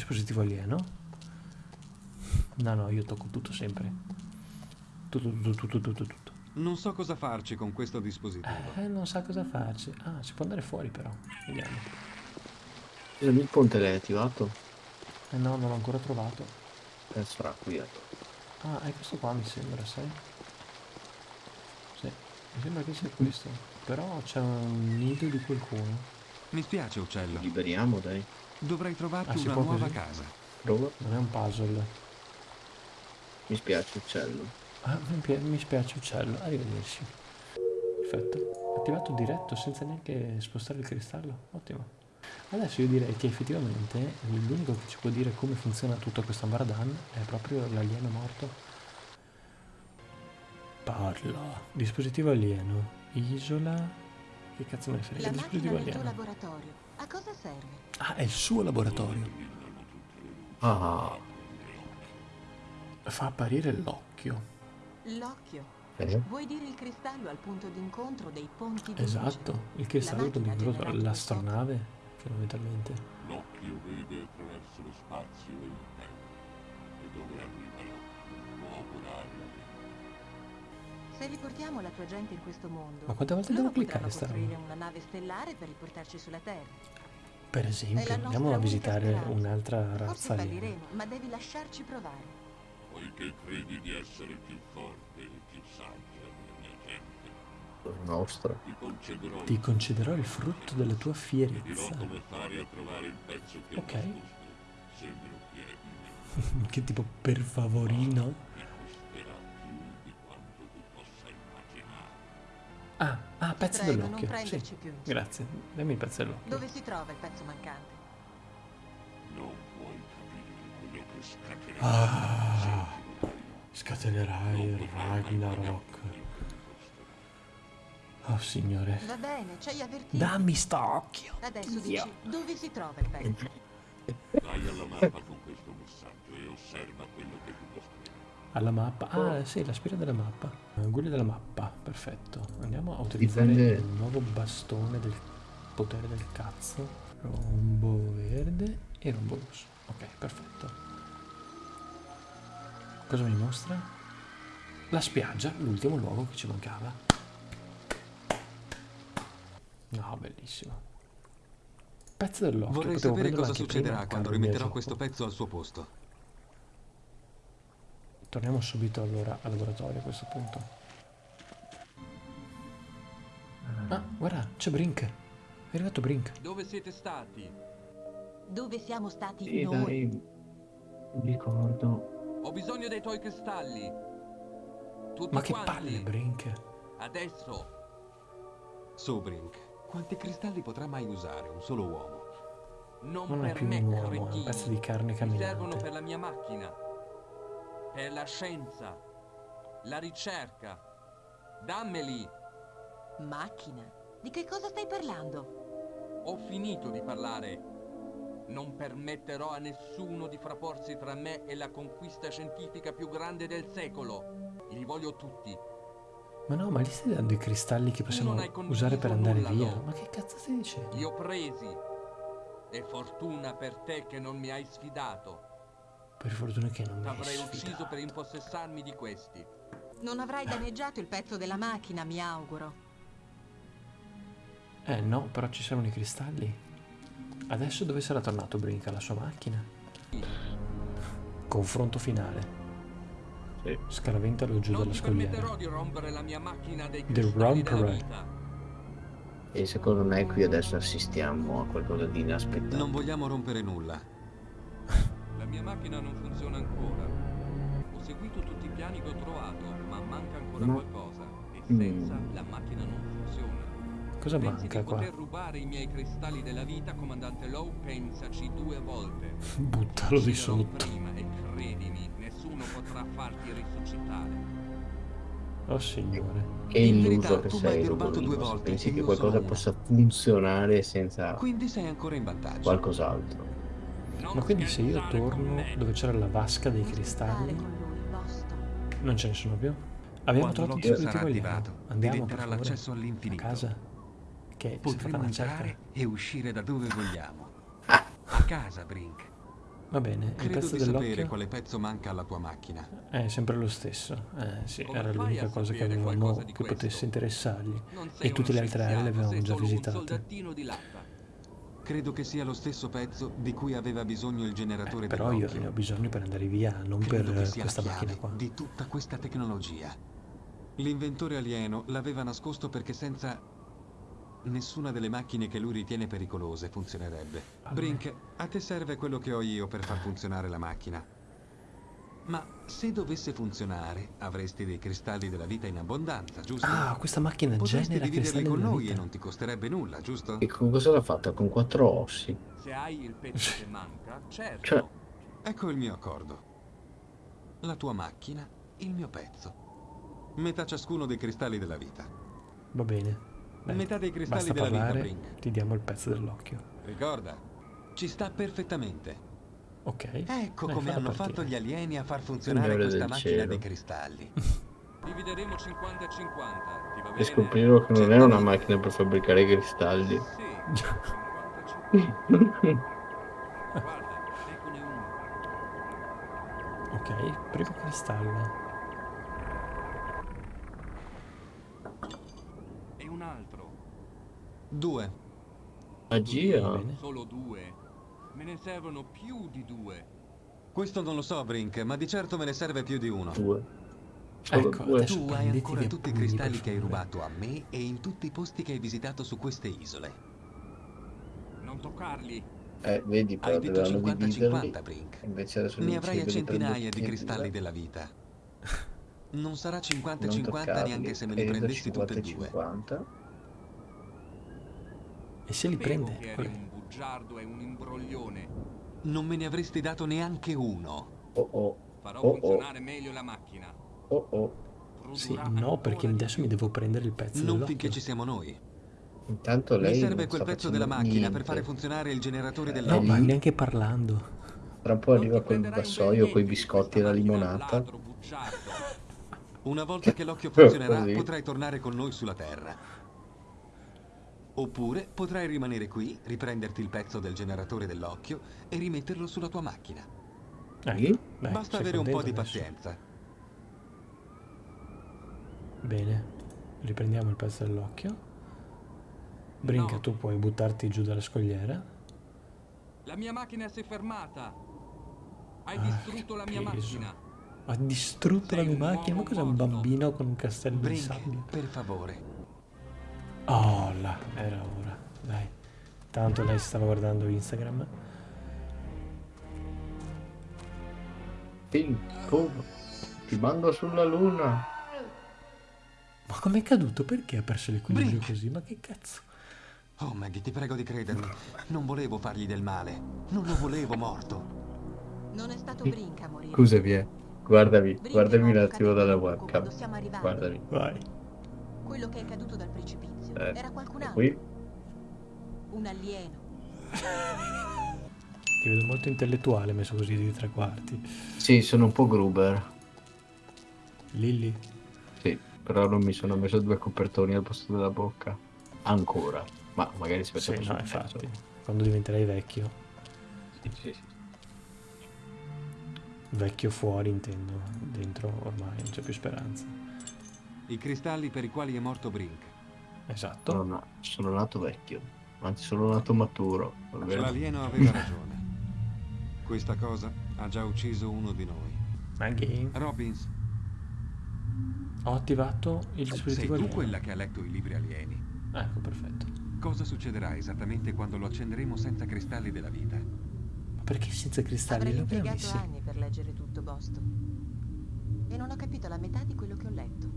dispositivo alieno. No, no, io tocco tutto sempre. Tutto, tutto, tutto, tutto, tutto. Non so cosa farci con questo dispositivo. Eh, non sa cosa farci. Ah, si può andare fuori però. Vediamo. Il ponte l'hai attivato? Eh no, non l'ho ancora trovato. Eh, sarà qui. ecco. Ah, è questo qua mi sembra, sai? Sì, mi sembra che sia questo. Però c'è un nido di qualcuno. Mi spiace, uccello. Liberiamo, dai. Dovrei trovarti Ah, si una può nuova così? casa. Prova. Non è un puzzle. Mi spiace, uccello. Ah, mi, pi- mi spiace uccello. Arrivederci. Perfetto. Attivato diretto senza neanche spostare il cristallo. Ottimo. Adesso io direi che effettivamente l'unico che ci può dire come funziona tutto questo Ambardan è proprio l'alieno morto. Parla. Dispositivo alieno. Isola. Che cazzo me ne frega? La macchina Dispositivo alieno. A cosa serve? Ah, è il suo laboratorio. Ah, Fa apparire l'occhio. L'occhio. eh? Vuoi dire il cristallo al punto d'incontro dei ponti di luce? Esatto, il cristallo macchina il genera l'astronave, fondamentalmente. L'occhio vede attraverso lo spazio e il tempo. E dove arriva l'occhio può operare Se riportiamo la tua gente in questo mondo, Ma quante volte devo cliccare sta roba? una nave stellare per riportarci sulla Terra. Per esempio, andiamo a visitare un'altra Forse razza aliena. falliremo, ma devi lasciarci provare. Poiché credi di essere più forte e più saggia della mia gente, Nostra. ti concederò Ti concederò il frutto della tua dirò fierezza. come fare a trovare il pezzo che Ok. che tipo per favorino? Pezzo dell'occhio. prenderci Sì, grazie. Dammi il pezzo dell'occhio. Dove si trova il pezzo mancante? Non puoi capire quello che scatenerà. Ah, scatenerai il Ragnarok. Oh signore. Va bene, ci hai avvertito. Dammi sta occhio. Adesso Dio. dici dove si trova il pezzo. Vai alla mappa con questo messaggio e osserva quello che ti mostrerà. Alla mappa. Ah, sì, la spira della mappa. Guida della mappa, perfetto. Andiamo a utilizzare Dipende- il nuovo bastone del potere del cazzo. Rombo verde e rombo rosso. Ok, perfetto. Cosa mi mostra? La spiaggia, l'ultimo luogo che ci mancava. No, bellissimo. Pezzo dell'occhio. Vorrei potevo sapere cosa succederà quando rimetterò questo pezzo al suo posto. Torniamo subito allora al laboratorio a questo punto. Ah, guarda, c'è Brink. È arrivato Brink. Dove siete stati? Dove siamo stati Sì, noi? dai. Mi ricordo. Ho bisogno dei tuoi cristalli. Tutti Ma che quanti. palle, Brink. Adesso. Su, Brink, quanti cristalli potrà mai usare un solo uomo? Non, Non è per più me, un uomo, è un pezzo di carne Mi servono camminante. per la mia macchina. Per la scienza. La ricerca. Dammeli. Macchina? Di che cosa stai parlando? Ho finito di parlare. Non permetterò a nessuno di frapporsi tra me e la conquista scientifica più grande del secolo. Li voglio tutti. Ma no, ma gli stai dando i cristalli che possiamo non hai condiviso usare per andare nulla, via? no. Ma che cazzo stai dicendo? Li ho presi. E fortuna per te che non mi hai sfidato. Per fortuna che non mi hai T'avrei ucciso per impossessarmi di questi. Non avrai danneggiato il pezzo della macchina, mi auguro. Eh no, però ci servono i cristalli. Adesso dove sarà tornato Brink? Alla sua macchina? Confronto finale. Sì. Scaraventalo giù Non dalla scogliera. di rompere la mia macchina dei The vita. E secondo me qui adesso assistiamo a qualcosa di inaspettato. Non vogliamo rompere nulla. La mia macchina non funziona ancora. Ho seguito tutti i piani che ho trovato, ma manca ancora Ma- qualcosa. E senza Mm. la macchina non funziona. Cosa Pensi manca di qua? poter rubare i miei cristalli della vita, comandante Lowe? Pensaci due volte. Buttalo di sotto. prima e credimi, nessuno potrà farti risuscitare. Oh signore. Che In illuso che sei, volte Pensi che qualcosa possa funzionare senza Quindi sei ancora in vantaggio. qualcos'altro. Ma quindi se io torno dove c'era la vasca dei cristalli, non ce ne sono più? Abbiamo trovato il alieno. attivato, Andiamo per favore, l'accesso all'infinito. A casa. Che Potremo entrare e uscire da dove vogliamo. A casa, Brink. Va bene, il pezzo sapere dell'occhio quale pezzo manca alla tua macchina. è sempre lo stesso. Eh sì, Come era l'unica cosa che avevamo che questo? potesse interessargli. E tutte le altre aree le avevamo già visitate. Credo che sia lo stesso pezzo di cui aveva bisogno il generatore Eh, però io ne ho bisogno per andare via, non per Credo sia questa macchina qua. di tutta questa tecnologia. L'inventore alieno l'aveva nascosto perché senza nessuna delle macchine che lui ritiene pericolose funzionerebbe. Vabbè. Brink, a te serve quello che ho io per far funzionare la macchina. Ma se dovesse funzionare, avresti dei cristalli della vita in abbondanza, giusto? Ah, questa macchina Potresti genera dividerli cristalli con noi vita. e non ti costerebbe nulla, giusto? E con cosa l'ha fatta? Con quattro ossi. Se hai il pezzo che manca, certo. Cioè- Ecco il mio accordo. La tua macchina, il mio pezzo. Metà ciascuno dei cristalli della vita. Va bene. Dai, Metà dei cristalli della vita, parlare, Brink. ti diamo il pezzo dell'occhio. Ricorda, ci sta perfettamente. Ok. Ecco Dai, come hanno partire. fatto gli alieni a far funzionare questa del macchina cielo. dei cristalli. Divideremo 50 e 50. Ti va bene? E scoprirono che non era una macchina per fabbricare cristalli. Sì. 50 e 50. Guarda, eccone uno. Ok, primo cristallo. E un altro. Due. Magia. Solo due. Me ne servono più di due. Questo non lo so, Brink, ma di certo me ne serve più di uno. Due. Ecco, Tu hai ancora tutti i cristalli che hai rubato a me e in tutti i posti che hai visitato su queste isole. Non toccarli. Eh, vedi, però Hai detto dovevano dividerli. 50-50, Brink. Invece Ne mi avrai a centinaia di cristalli della vita. Non sarà Non 50-50 toccarli. neanche se me li Prendo prendessi tutti e 50 due. 50. E se li prende? un bugiardo e un imbroglione. Non me ne avresti dato neanche uno. Oh oh, Farò Oh, oh. funzionare meglio la macchina. oh oh. Sì, no, perché di adesso mi devo prendere il pezzo Non finché ci siamo noi. Intanto lei Mi serve quel pezzo della macchina per niente. fare funzionare il generatore Eh, No, ma neanche parlando. Tra un po' arriva quel vassoio con i di biscotti e la limonata. ladro. Una volta che l'occhio funzionerà, Così. potrai tornare con noi sulla Terra. Oppure potrai rimanere qui, riprenderti il pezzo del generatore dell'occhio e rimetterlo sulla tua macchina. Sì? dai, Basta avere un po' di adesso? pazienza. Bene, riprendiamo il pezzo dell'occhio. Brinca, No. tu puoi buttarti giù dalla scogliera. La mia macchina si è fermata. Hai Ah, distrutto la mia peso. macchina. Ha distrutto Sei la mia macchina. Ma cos'è un bambino con un castello di Brink, sabbia? per favore. Oh, là, era ora. Dai. Tanto lei stava guardando Instagram. Ping, pum, ti mando sulla luna. Ma com'è caduto? Perché ha perso l'equilibrio così? Ma che cazzo? Oh, Maggie, ti prego di credermi. Non volevo fargli del male. Non lo volevo morto. Non è stato Brink a morire. Scusami, eh. Guardami, guardami un attimo dalla webcam. Guardami. Vai. Quello che è caduto dal precipizio Eh, era qualcun altro. Qui, Un alieno. Ti vedo molto intellettuale messo così di tre quarti. sì, sono un po' Gruber. Lilly. Sì, però non mi sono messo due copertoni al posto della bocca. Ancora. Ma magari si Sì, faceva no, infatti. Quando diventerai vecchio. Sì, sì, sì. Vecchio fuori intendo. Dentro ormai non c'è più speranza. I cristalli per i quali è morto Brink. Esatto. Sono, na- sono nato vecchio. Anzi, sono nato maturo. L'alieno aveva ragione. Questa cosa ha già ucciso uno di noi. Maggie. Robbins, Ho attivato il sei dispositivo tu alieno. quella che ha letto i libri alieni. Ecco, perfetto. Cosa succederà esattamente quando lo accenderemo senza cristalli della vita? Ma perché senza cristalli? Avrei impiegato anni per leggere tutto Boston. E non ho capito la metà di quello che ho letto.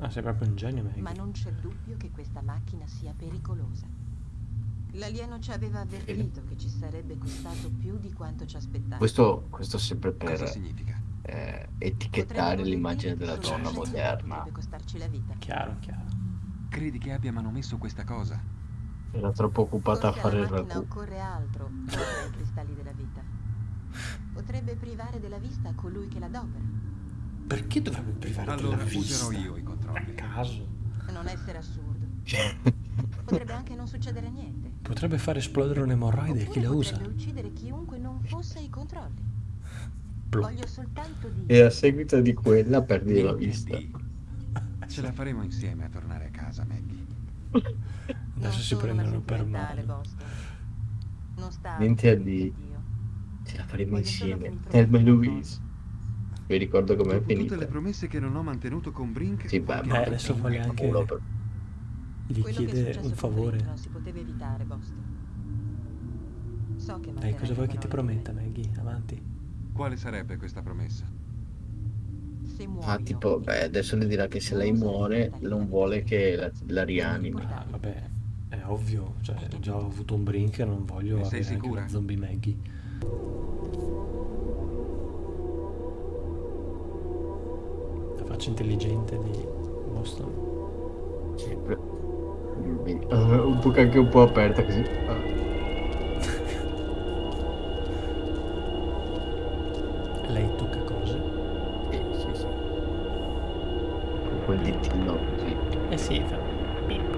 Ah, sei proprio un genio, Maggie. Ma non c'è dubbio che questa macchina sia pericolosa. L'alieno ci aveva avvertito che ci sarebbe costato più di quanto ci aspettavamo. Questo, questo sempre per eh, etichettare l'immagine della donna moderna. Potrebbe costarci la vita. Chiaro, chiaro. Credi che abbia manomesso questa cosa? Era troppo occupata a Forse fare il ragù. occorre altro oltre ai cristalli della vita. Potrebbe privare della vista colui che l'adopera. Perché dovrebbe privare Allora della vista? userò io i A controlli. caso. Non essere assurdo. Potrebbe anche non succedere niente. Potrebbe far esplodere un'emorroide. Chi la usa? potrebbe uccidere chiunque non fosse ai controlli. Blu. Voglio soltanto E dire... a seguito di quella perdi la vista. Ce la faremo insieme a tornare a casa, Maggie. Adesso si prendono per male. Non sta Niente a di- Dio. Ce la faremo Voglio insieme. Thelma e Louise. Vi ricordo com'è Dopo tutte finita. le promesse che non ho mantenuto con Brink, Sì, beh, ma Eh, adesso mi vuole metto anche- Culo per- Gli Quello chiede un favore. Non si poteva evitare, Boston. So che Dai, cosa vuoi che ti prometta. Maggie? Avanti. Quale sarebbe questa promessa? Ah, tipo, beh, adesso le dirà che se lei muore non vuole che la, la rianimi. Ah, vabbè, è ovvio. Cioè, già ho avuto un brink e non voglio sei avere anche sicura? una zombie Maggie. Faccia intelligente di Boston. Sì, Ah, un po' anche un po' aperta così. Ah. Lei tocca cose? Sì, sì, sì. Con quel ditino così. Eh sì, fa. Bip,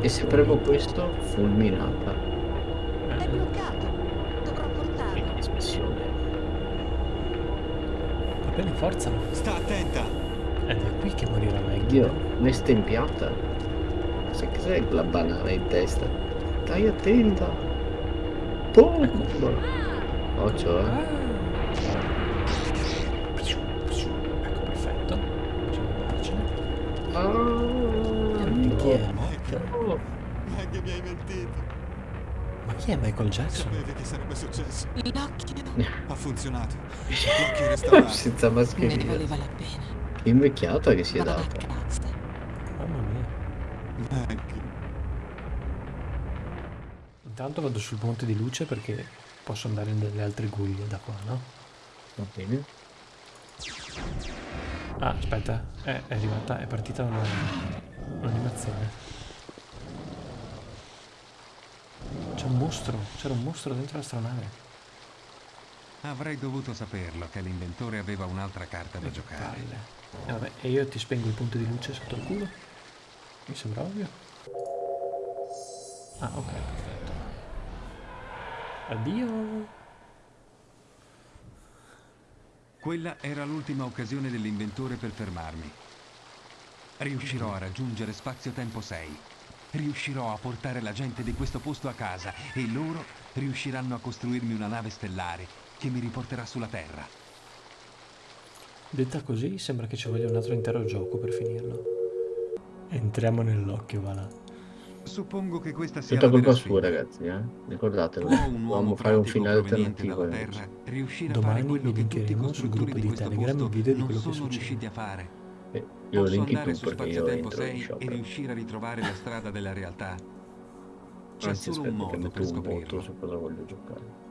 E se premo questo, fulminata. È Eh, bloccato. Capelli forzano. Sta attenta! Ed è qui che morirà Maggie. Dio, ma è stempiata. Sai cos'è quella banana in testa? Stai attenta. Boom! Occhio, eh. Ecco, perfetto. Possiamo andarcene. Ah, Chi è. Maggie mi hai mentito. Chi è Michael Jackson? Sapevi che sarebbe successo. L'occhio. Ha funzionato. L'occhio è restaurato. Senza Me ne mascherina. valeva la pena. Che invecchiata che si è data. casa. Mamma mia. Maggie. Intanto vado sul ponte di luce perché posso andare nelle altre guglie da qua, no? Va bene. Ah, aspetta, è, è arrivata, è partita una, un'animazione. C'è un mostro, c'era un mostro dentro l'astronave. Avrei dovuto saperlo che l'inventore aveva un'altra carta da giocare. Palle. E vabbè, e io ti spengo il punto di luce sotto il culo? Mi sembra ovvio. Ah, ok, perfetto. Addio. Quella era l'ultima occasione dell'inventore per fermarmi. Riuscirò a raggiungere Spazio-Tempo 6. Riuscirò a portare la gente di questo posto a casa e loro riusciranno a costruirmi una nave stellare che mi riporterà sulla Terra. Detta così, sembra che ci voglia un altro intero gioco per finirlo. Entriamo nell'occhio, va là. Suppongo che questa sia Tutta colpa sua, ragazzi, eh. Ricordatelo. Un uomo fare un finale alternativo. Terra riuscire a Domani fare quello che tutti i costruttori gruppo di questo Telegram posto il video di non quello che sono succede. riusciti a fare. Eh, io lo Posso linki andare tu su perché io Spazio-Tempo entro in 6 shop. e riuscire a ritrovare la strada della realtà. C'è Anzi, solo un aspetta modo per metto un voto scoprirlo. su cosa voglio giocare.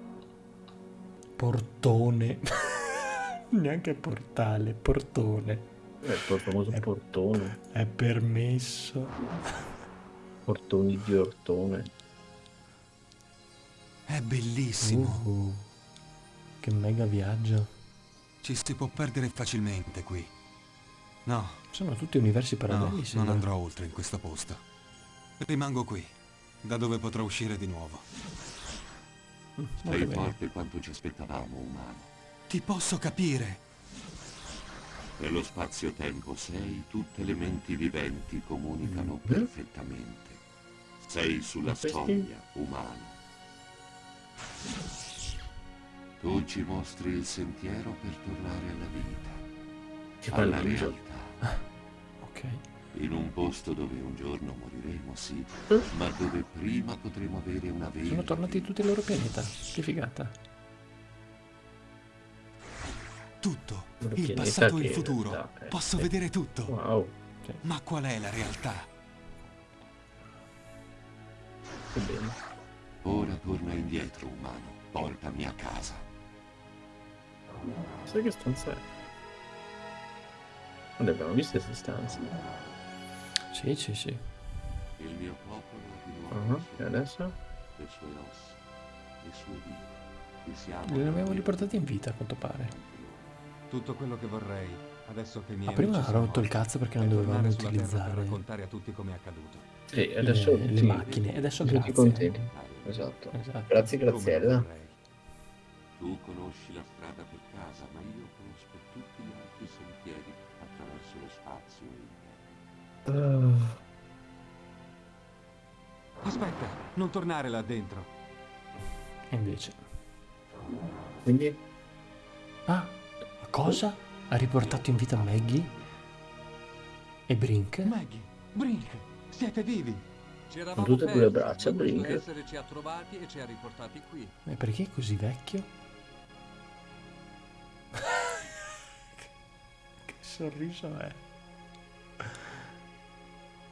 Portone. Neanche portale, portone. Ecco il famoso Eh. portone. È permesso. Portoni di ortone. È bellissimo. Uh, che mega viaggio. Ci si può perdere facilmente qui. No, Sono tutti universi no, paralleli, non sembra. andrò oltre in questo posto. Rimango qui, da dove potrò uscire di nuovo. Molto Sei forte quanto ci aspettavamo, umano. Ti posso capire. Nello spazio-tempo 6 tutte le menti viventi comunicano Mm. perfettamente. Sei sulla soglia, umano. Tu ci mostri il sentiero per tornare alla vita, Il alla realtà. Ok. In un posto dove un giorno moriremo, sì, ma dove prima potremo avere una vera Sono tornati tutti al loro pianeta. Che figata. Tutto. Il passato e il che- futuro. ah, eh, Posso sì. vedere tutto. Wow, Ma qual è la realtà? che bene. Ora torna indietro, umano. Portami a casa. Sai che stanza è? Non le abbiamo viste queste stanze. Sì, sì, sì. Il mio popolo di nuovo Ah, E adesso? le sue ossa, le sue vite. Li abbiamo riportati in vita, a quanto pare. Tutto quello che vorrei Adesso che mi Ma prima ha rotto il cazzo perché non dovevamo Terra per utilizzare raccontare a tutti come è accaduto. Sì, adesso le, le sì, macchine. E adesso tutti grazie. contenti. Esatto. Esatto. Grazie Graziella. Tu conosci la strada per casa, ma io conosco tutti gli altri sentieri attraverso lo spazio e il tempo. Ah, Aspetta, non tornare là dentro. E invece. quindi Ah, cosa? Ha riportato in vita Maggie? E Brink? Maggie, Brink, siete vivi. Eravamo tutte e due le persi, braccia, Brink. essere ci ha trovati e ci ha riportati qui. Ma perché è così vecchio? Sorriso è?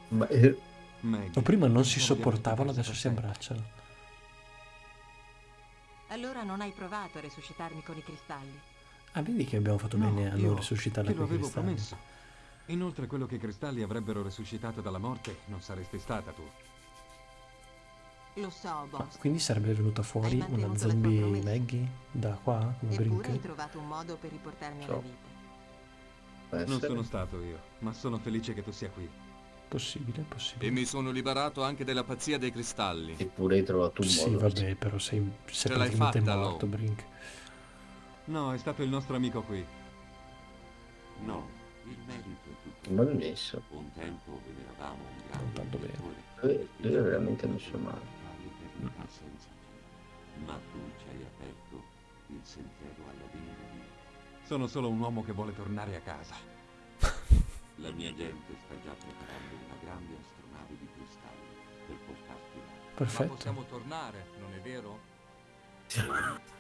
ma, eh, Maggie. O prima non si sopportavano, adesso si abbracciano. Allora non hai provato a resuscitarmi con i cristalli? Ah, vedi che abbiamo fatto No, bene a non resuscitarla con i avevo cristalli. promesso. Inoltre quello che i cristalli avrebbero resuscitato dalla morte non saresti stata tu. Lo so, Ma Boss. quindi sarebbe venuta fuori Hai una zombie. Maggie da qua, come Eppure hai Brink? trovato un modo per riportarmi alla So. vita. Non sono stato io, ma sono felice che tu sia qui. Possibile, possibile. E mi sono liberato anche della pazzia dei cristalli. Eppure hai trovato un Sì, modo. vabbè, però sei, sei praticamente fatta, morto, Lo. Brink. No, è stato il nostro amico qui. No, il merito è tutto. mal messo. Un tempo veneravamo un Non tanto grande bene. Eh, lui è veramente messo male. Ma tu ci hai aperto il sentiero alla vera vita. Sono solo un uomo che vuole tornare a casa. La mia gente sta già preparando una grande astronave di cristalli per portarti là. Ma Perfetto. possiamo tornare, non è vero?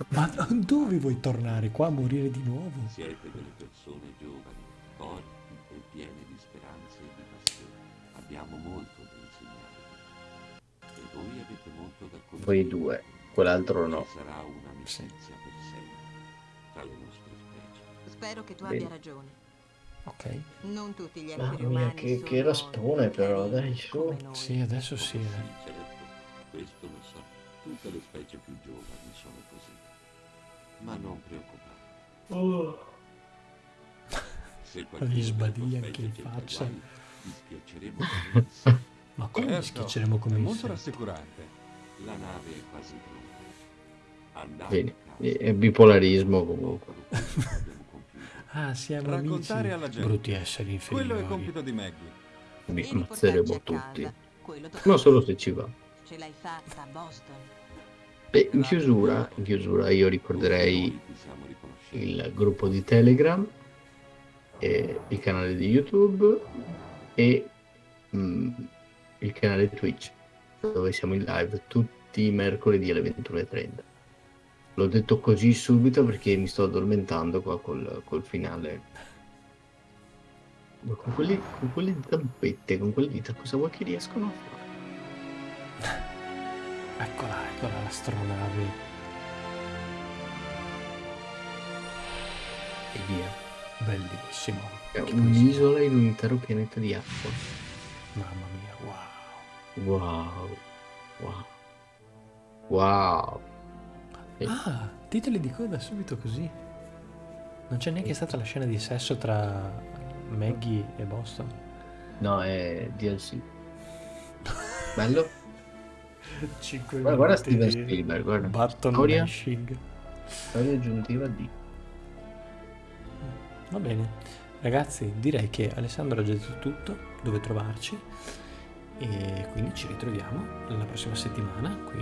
Ma dove vuoi tornare? Qua a morire di nuovo? Siete delle persone giovani, forti e piene di speranze e di passione. Abbiamo molto da insegnarvi. E voi avete molto da conoscere. Voi due, quell'altro no. Ci sarà un'amicizia per sempre tra le nostre. Spero che tu Bene. abbia ragione. Ok. Non tutti gli Mamma esseri mia, umani che- sono che raspone però, dai, su. Sì, adesso sì. Eh. sì, certo, questo lo so. Tutte le specie più giovani sono così. Ma non preoccupate. Oh, Se Gli sbadigli della tua anche in faccia. guai. Ma come mi Certo, schiacceremo come È molto rassicurante. La nave è quasi pronta. Andate Bene, è bipolarismo comunque. Ah, siamo Raccontare amici. alla gente. Brutti esseri inferiori. Quello è compito di Maggie. Vi ammazzeremo a tutti. Ma a solo se ci va. Ce l'hai fatta, Boston. Beh, in chiusura, in chiusura io ricorderei il gruppo di Telegram, e il canale di YouTube e mm, il canale Twitch, dove siamo in live tutti i mercoledì alle 21.30. L'ho detto così subito perché mi sto addormentando qua col, col finale. Ma con, quelli, con quelle zampette, con quelle dita, cosa vuoi che riescono a fare? Eccola, eccola l'astronave. E via. Bellissimo. È un'isola in un intero pianeta di acqua. Mamma mia, wow. Wow. Wow. Wow. Ah, titoli di coda subito così. Non c'è neanche stata la scena di sesso tra Maggie e Boston. No, è DLC. Bello? 5 Guarda, guarda Steven Spielberg, guarda. Button Storia, mashing. storia aggiuntiva di... Va bene. Ragazzi, direi che Alessandro ha già detto tutto, dove trovarci. E quindi ci ritroviamo la prossima settimana qui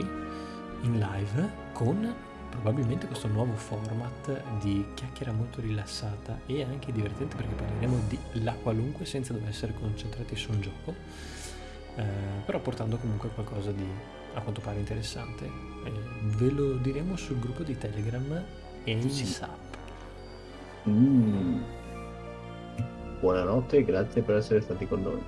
in live con probabilmente questo nuovo format di chiacchiera molto rilassata e anche divertente perché parleremo di la qualunque senza dover essere concentrati su un gioco, eh, però portando comunque qualcosa di a quanto pare interessante. Eh, ve lo diremo sul gruppo di Telegram e Sì. SAP. Mm. Buonanotte e grazie per essere stati con noi.